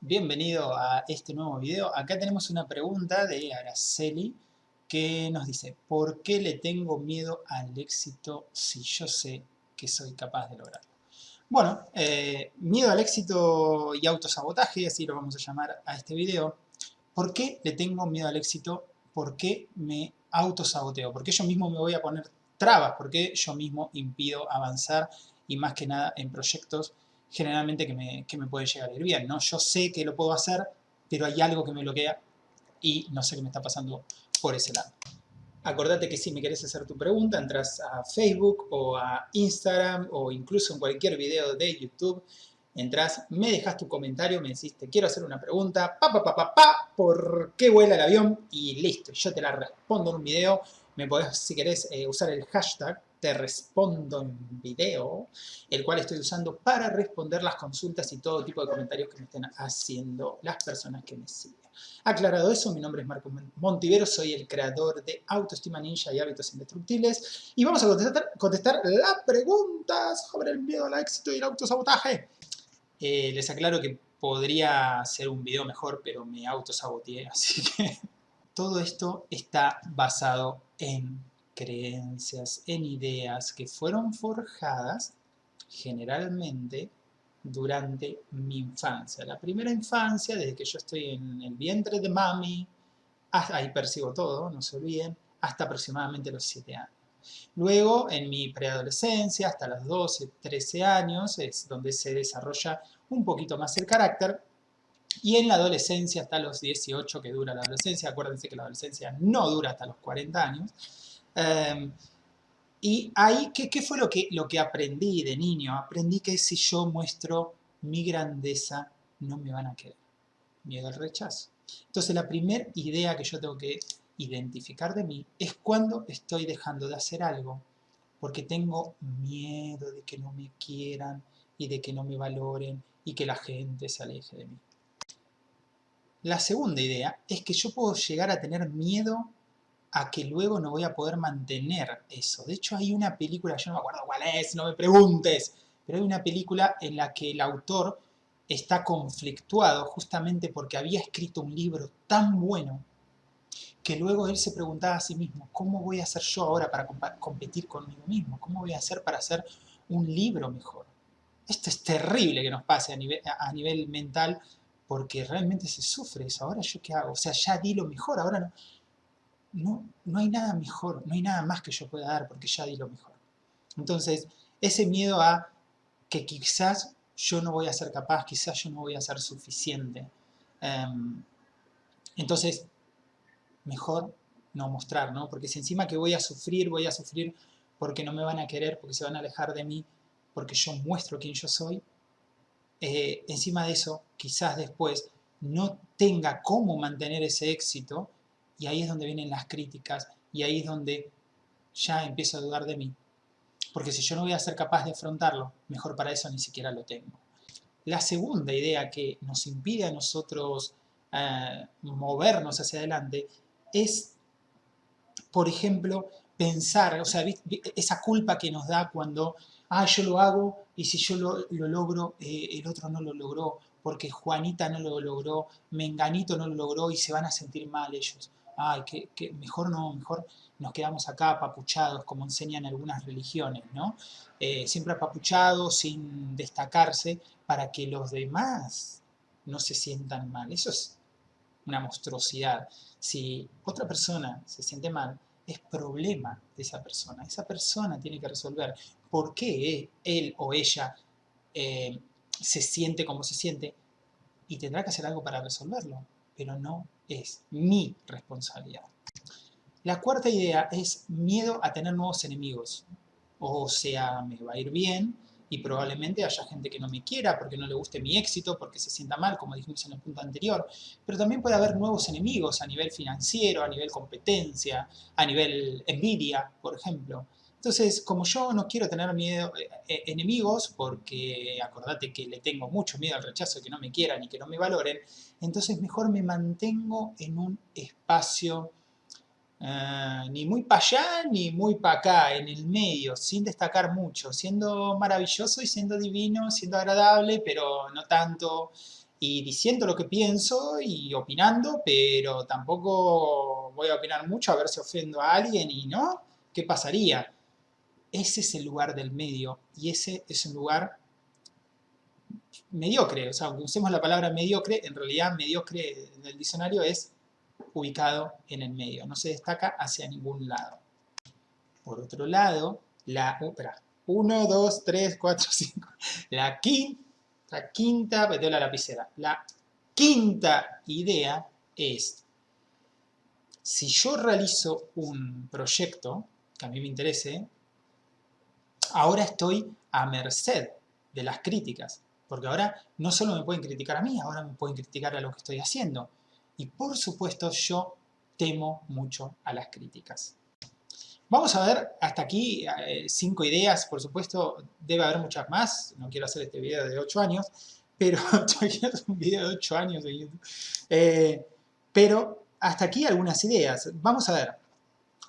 Bienvenido a este nuevo video. Acá tenemos una pregunta de Araceli que nos dice ¿Por qué le tengo miedo al éxito si yo sé que soy capaz de lograrlo? Bueno, eh, miedo al éxito y autosabotaje, así lo vamos a llamar a este video. ¿Por qué le tengo miedo al éxito? ¿Por qué me autosaboteo? ¿Por qué yo mismo me voy a poner trabas? ¿Por qué yo mismo impido avanzar? Y más que nada en proyectos generalmente que me, que me pueden llegar a ir bien, ¿no? Yo sé que lo puedo hacer, pero hay algo que me bloquea y no sé qué me está pasando por ese lado. Acordate que si me querés hacer tu pregunta, entras a Facebook o a Instagram o incluso en cualquier video de YouTube, entras, me dejas tu comentario, me decís, quiero hacer una pregunta, pa, pa, pa, pa, pa, ¿por qué vuela el avión? Y listo, yo te la respondo en un video. Me podés, si querés, eh, usar el hashtag te respondo en video, el cual estoy usando para responder las consultas y todo tipo de comentarios que me estén haciendo las personas que me siguen. Aclarado eso, mi nombre es Marco Montivero, soy el creador de Autoestima Ninja y Hábitos Indestructibles y vamos a contestar, contestar las preguntas sobre el miedo al éxito y el autosabotaje. Eh, les aclaro que podría ser un video mejor, pero me autosaboteé, así que todo esto está basado en creencias, en ideas que fueron forjadas generalmente durante mi infancia. La primera infancia, desde que yo estoy en el vientre de mami, ahí percibo todo, no se olviden, hasta aproximadamente los 7 años. Luego, en mi preadolescencia, hasta los 12, 13 años, es donde se desarrolla un poquito más el carácter. Y en la adolescencia, hasta los 18, que dura la adolescencia, acuérdense que la adolescencia no dura hasta los 40 años, Em, y ahí, ¿qué, ¿qué, fue lo que, lo que aprendí de niño? Aprendí que si yo muestro mi grandeza, no me van a querer. Miedo al rechazo. Entonces la primera idea que yo tengo que identificar de mí es cuando estoy dejando de hacer algo porque tengo miedo de que no me quieran y de que no me valoren y que la gente se aleje de mí. La segunda idea es que yo puedo llegar a tener miedo a que luego no voy a poder mantener eso. De hecho, hay una película, yo no me acuerdo cuál es, no me preguntes, pero hay una película en la que el autor está conflictuado justamente porque había escrito un libro tan bueno que luego él se preguntaba a sí mismo, ¿cómo voy a hacer yo ahora para competir conmigo mismo? ¿Cómo voy a hacer para hacer un libro mejor? Esto es terrible que nos pase a nivel, a nivel mental porque realmente se sufre eso. ¿Ahora yo qué hago? O sea, ya di lo mejor, ahora no no, no hay nada mejor, no hay nada más que yo pueda dar porque ya di lo mejor. Entonces, ese miedo a que quizás yo no voy a ser capaz, quizás yo no voy a ser suficiente. Em, entonces, mejor no mostrar, ¿no? Porque si encima que voy a sufrir, voy a sufrir porque no me van a querer, porque se van a alejar de mí, porque yo muestro quién yo soy, eh, encima de eso, quizás después no tenga cómo mantener ese éxito y ahí es donde vienen las críticas y ahí es donde ya empiezo a dudar de mí. Porque si yo no voy a ser capaz de afrontarlo, mejor para eso ni siquiera lo tengo. La segunda idea que nos impide a nosotros eh, movernos hacia adelante es, por ejemplo, pensar, o sea, esa culpa que nos da cuando, ah, yo lo hago y si yo lo, logro, eh, el otro no lo logró, porque Juanita no lo logró, Menganito no lo logró y se van a sentir mal ellos ay, que, mejor no, mejor nos quedamos acá apapuchados, como enseñan algunas religiones, ¿no? Eh, siempre apapuchados, sin destacarse, para que los demás no se sientan mal. Eso es una monstruosidad. Si otra persona se siente mal, es problema de esa persona. Esa persona tiene que resolver por qué él o ella eh, se siente como se siente y tendrá que hacer algo para resolverlo, pero no es mi responsabilidad. La cuarta idea es miedo a tener nuevos enemigos. O sea, me va a ir bien y probablemente haya gente que no me quiera porque no le guste mi éxito, porque se sienta mal, como dijimos en el punto anterior. Pero también puede haber nuevos enemigos a nivel financiero, a nivel competencia, a nivel envidia, por ejemplo. Entonces, como yo no quiero tener miedo, eh, eh, enemigos, porque acordate que le tengo mucho miedo al rechazo, que no me quieran y que no me valoren, entonces mejor me mantengo en un espacio eh, ni muy para allá ni muy para acá, en el medio, sin destacar mucho, siendo maravilloso y siendo divino, siendo agradable, pero no tanto, y diciendo lo que pienso y opinando, pero tampoco voy a opinar mucho a ver si ofendo a alguien y no, ¿qué pasaría? Ese es el lugar del medio y ese es un lugar mediocre, o sea, aunque usemos la palabra mediocre, en realidad mediocre en el diccionario es ubicado en el medio, no se destaca hacia ningún lado. Por otro lado, la, 1, 2, 3, 4, 5, la quinta, la quinta, pues, la lapicera, la quinta idea es, si yo realizo un proyecto que a mí me interese, ahora estoy a merced de las críticas, porque ahora no solo me pueden criticar a mí, ahora me pueden criticar a lo que estoy haciendo. Y por supuesto yo temo mucho a las críticas. Vamos a ver hasta aquí eh, cinco ideas, por supuesto debe haber muchas más, no quiero hacer este video de 8 años, pero un video de 8 años de YouTube. Eh, pero hasta aquí algunas ideas. Vamos a ver.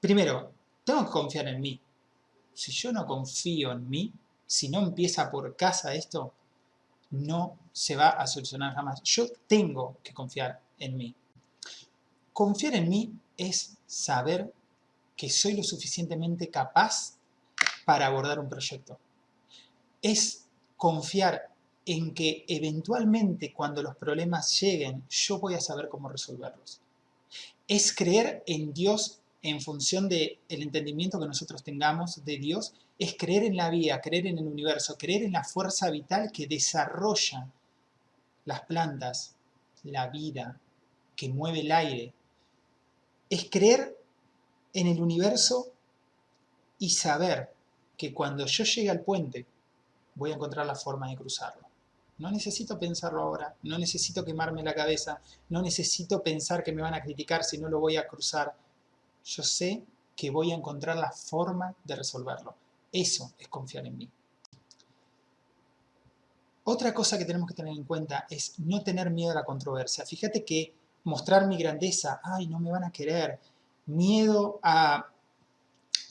Primero, tengo que confiar en mí. Si yo no confío en mí, si no empieza por casa esto, no se va a solucionar jamás. Yo tengo que confiar en mí. Confiar en mí es saber que soy lo suficientemente capaz para abordar un proyecto. Es confiar en que eventualmente cuando los problemas lleguen, yo voy a saber cómo resolverlos. Es creer en Dios en función del entendimiento que nosotros tengamos de Dios, es creer en la vida, creer en el universo, creer en la fuerza vital que desarrolla las plantas, la vida, que mueve el aire. Es creer en el universo y saber que cuando yo llegue al puente voy a encontrar la forma de cruzarlo. No necesito pensarlo ahora, no necesito quemarme la cabeza, no necesito pensar que me van a criticar si no lo voy a cruzar. Yo sé que voy a encontrar la forma de resolverlo. Eso es confiar en mí. Otra cosa que tenemos que tener en cuenta es no tener miedo a la controversia. Fíjate que mostrar mi grandeza, ay, no me van a querer, miedo a,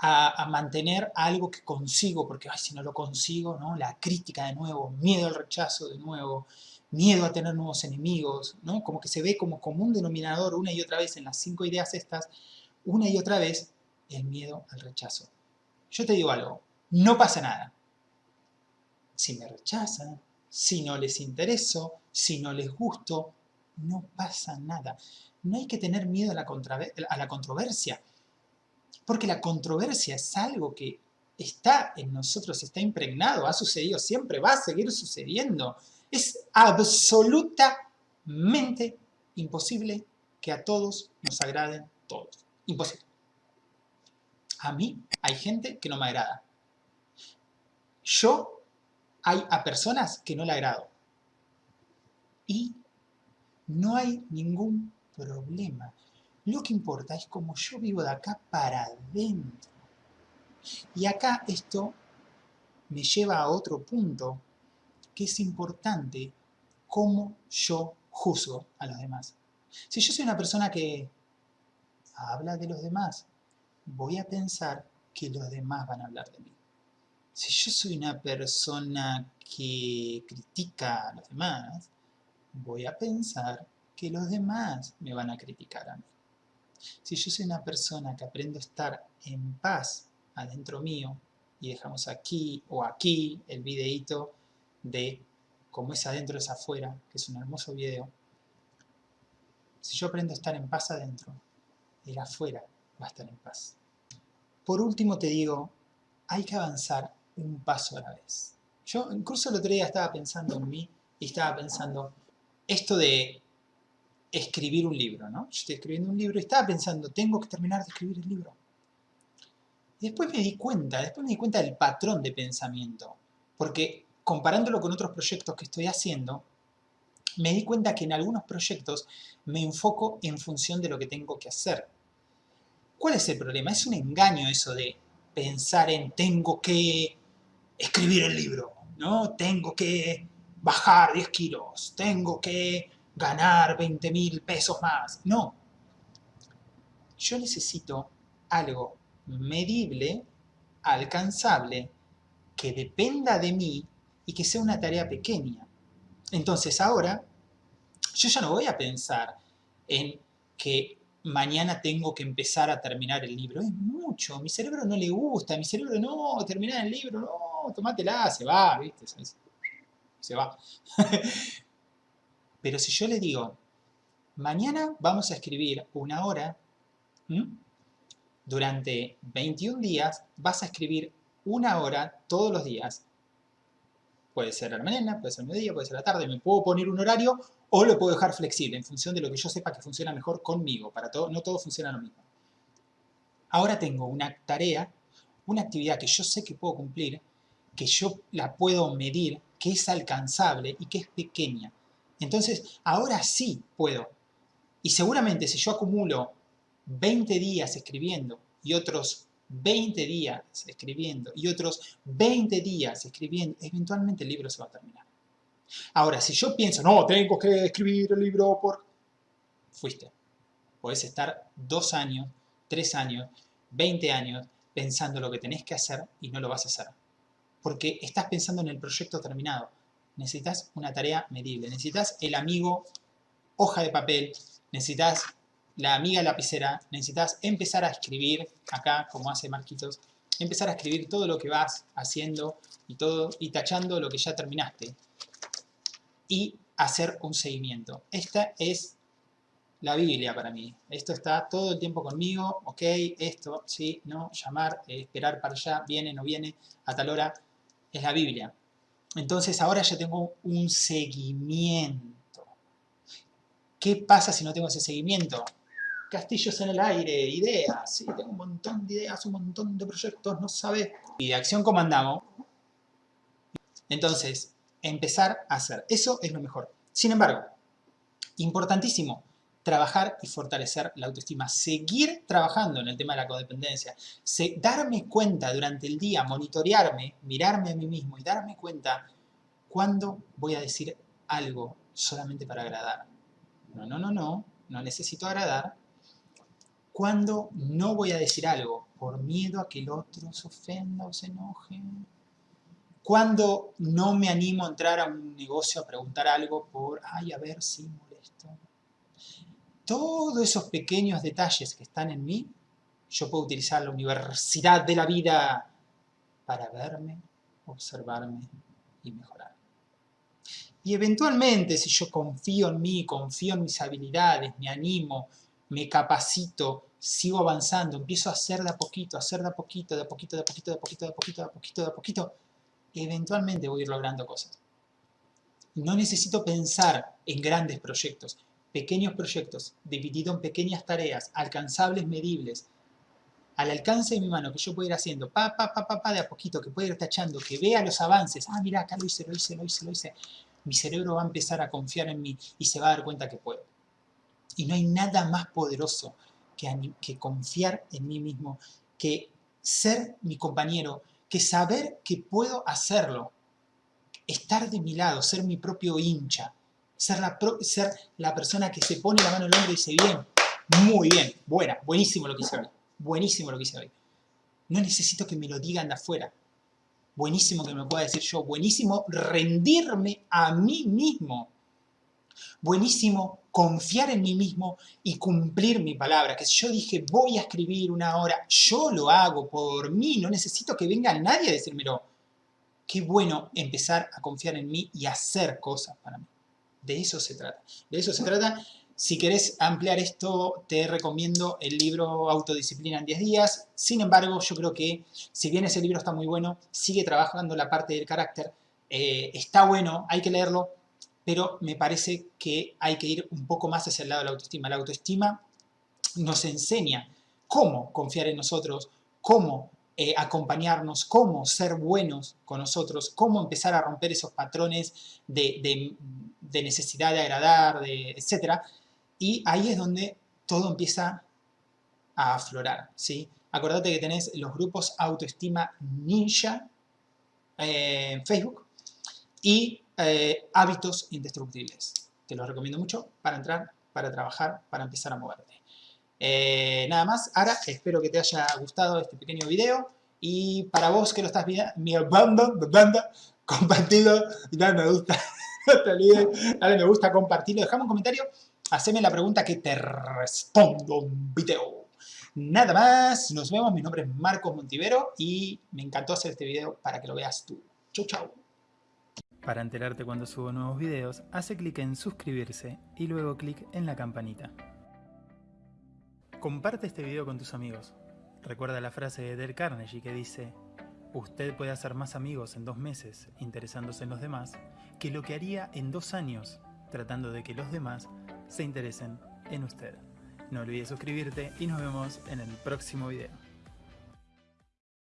a, mantener algo que consigo, porque ay, si no lo consigo, ¿no? la crítica de nuevo, miedo al rechazo de nuevo, miedo a tener nuevos enemigos, ¿no? como que se ve como común denominador una y otra vez en las cinco ideas estas, una y otra vez el miedo al rechazo. Yo te digo algo, no pasa nada. Si me rechazan, si no les intereso, si no les gusto, no pasa nada. No hay que tener miedo a la, a la controversia, porque la controversia es algo que está en nosotros, está impregnado, ha sucedido siempre, va a seguir sucediendo. Es absolutamente imposible que a todos nos agraden todos. Imposible. A mí hay gente que no me agrada. Yo hay a personas que no le agrado. Y no hay ningún problema. Lo que importa es cómo yo vivo de acá para adentro. Y acá esto me lleva a otro punto que es importante, cómo yo juzgo a los demás. Si yo soy una persona que habla de los demás, voy a pensar que los demás van a hablar de mí. Si yo soy una persona que critica a los demás, voy a pensar que los demás me van a criticar a mí. Si yo soy una persona que aprendo a estar en paz adentro mío, y dejamos aquí o aquí el videito de cómo es adentro es afuera, que es un hermoso video, si yo aprendo a estar en paz adentro, el afuera va a estar en paz. Por último te digo, hay que avanzar un paso a la vez. Yo incluso el otro día estaba pensando en mí y estaba pensando esto de escribir un libro, ¿no? Yo estoy escribiendo un libro y estaba pensando, tengo que terminar de escribir el libro. Y después me di cuenta, después me di cuenta del patrón de pensamiento, porque comparándolo con otros proyectos que estoy haciendo, me di cuenta que en algunos proyectos me enfoco en función de lo que tengo que hacer. ¿Cuál es el problema? Es un engaño eso de pensar en tengo que escribir el libro, ¿no? Tengo que bajar 10 kilos, tengo que ganar 20 mil pesos más. No. yo necesito algo medible, alcanzable, que dependa de mí y que sea una tarea pequeña. Entonces ahora, yo ya no voy a pensar en que mañana tengo que empezar a terminar el libro. Es mucho, mi cerebro no le gusta, mi cerebro no, terminar el libro, no, tomátela, se va, ¿viste? Se va. Pero si yo le digo, mañana vamos a escribir una hora, durante 21 días vas a escribir una hora todos los días. Puede ser a la mañana, puede ser al mediodía, puede ser a la tarde, me puedo poner un horario o lo puedo dejar flexible en función de lo que yo sepa que funciona mejor conmigo. Para todo, no todo funciona lo mismo. Ahora tengo una tarea, una actividad que yo sé que puedo cumplir, que yo la puedo medir, que es alcanzable y que es pequeña. Entonces, ahora sí puedo. Y seguramente si yo acumulo 20 días escribiendo y otros 20 días escribiendo y otros 20 días escribiendo, eventualmente el libro se va a terminar. Ahora, si yo pienso, no, tengo que escribir el libro por... Fuiste. Puedes estar dos años, tres años, 20 años pensando lo que tenés que hacer y no lo vas a hacer. Porque estás pensando en el proyecto terminado. Necesitas una tarea medible. Necesitas el amigo hoja de papel. Necesitas la amiga lapicera. Necesitas empezar a escribir, acá como hace Marquitos, empezar a escribir todo lo que vas haciendo y, todo, y tachando lo que ya terminaste y hacer un seguimiento. Esta es la Biblia para mí. Esto está todo el tiempo conmigo, ok, esto, sí, no, llamar, eh, esperar para allá, viene, no viene, a tal hora, es la Biblia. Entonces ahora ya tengo un seguimiento. ¿Qué pasa si no tengo ese seguimiento? Castillos en el aire, ideas, sí, tengo un montón de ideas, un montón de proyectos, no sabes. Y de acción comandamos. Entonces, empezar a hacer. Eso es lo mejor. Sin embargo, importantísimo, trabajar y fortalecer la autoestima. Seguir trabajando en el tema de la codependencia. darme cuenta durante el día, monitorearme, mirarme a mí mismo y darme cuenta cuándo voy a decir algo solamente para agradar. No, no, no, no, no necesito agradar. Cuándo no voy a decir algo por miedo a que el otro se ofenda o se enoje cuando no me animo a entrar a un negocio a preguntar algo por, ay, a ver si molesto. Todos esos pequeños detalles que están en mí, yo puedo utilizar la universidad de la vida para verme, observarme y mejorar. Y eventualmente, si yo confío en mí, confío en mis habilidades, me animo, me capacito, sigo avanzando, empiezo a hacer de a poquito, a hacer de a poquito, de a poquito, de a poquito, de a poquito, de a poquito, de a poquito, de a poquito, eventualmente voy a ir logrando cosas. No necesito pensar en grandes proyectos, pequeños proyectos, divididos en pequeñas tareas, alcanzables, medibles, al alcance de mi mano, que yo puedo ir haciendo, pa, pa, pa, pa, pa, de a poquito, que pueda ir tachando, que vea los avances, ah, mira, acá lo hice, lo hice, lo hice, lo hice, mi cerebro va a empezar a confiar en mí y se va a dar cuenta que puedo. Y no hay nada más poderoso que, que confiar en mí mismo, que ser mi compañero, que saber que puedo hacerlo, estar de mi lado, ser mi propio hincha, ser la, ser la persona que se pone la mano el hombro y dice, bien, muy bien, buena, buenísimo lo que hice hoy, buenísimo lo que hice. No necesito que me lo digan de afuera. Buenísimo que me pueda decir yo, buenísimo rendirme a mí mismo. Buenísimo confiar en mí mismo y cumplir mi palabra. Que si yo dije voy a escribir una hora, yo lo hago por mí, no necesito que venga nadie a decírmelo. Qué bueno empezar a confiar en mí y hacer cosas para mí. De eso se trata. De eso se trata. Si querés ampliar esto, te recomiendo el libro Autodisciplina en 10 días. Sin embargo, yo creo que si bien ese libro está muy bueno, sigue trabajando la parte del carácter. Eh, está bueno, hay que leerlo, pero me parece que hay que ir un poco más hacia el lado de la autoestima. La autoestima nos enseña cómo confiar en nosotros, cómo eh, acompañarnos, cómo ser buenos con nosotros, cómo empezar a romper esos patrones de, necesidad de agradar, de, etc. Y ahí es donde todo empieza a aflorar, ¿sí? Acordate que tenés los grupos Autoestima Ninja eh, en Facebook y eh, hábitos indestructibles. Te los recomiendo mucho para entrar, para trabajar, para empezar a moverte. Eh, nada más, ahora espero que te haya gustado este pequeño video. Y para vos que lo estás viendo, banda, compartido dale me gusta. dale me gusta, compartirlo, dejame un comentario, haceme la pregunta que te respondo un video. Nada más, nos vemos, mi nombre es Marcos Montivero y me encantó hacer este video para que lo veas tú. Chau, chau. Para enterarte cuando subo nuevos videos, hace clic en suscribirse y luego clic en la campanita. Comparte este video con tus amigos. Recuerda la frase de Del Carnegie que dice Usted puede hacer más amigos en dos meses interesándose en los demás que lo que haría en dos años tratando de que los demás se interesen en usted. No olvides suscribirte y nos vemos en el próximo video.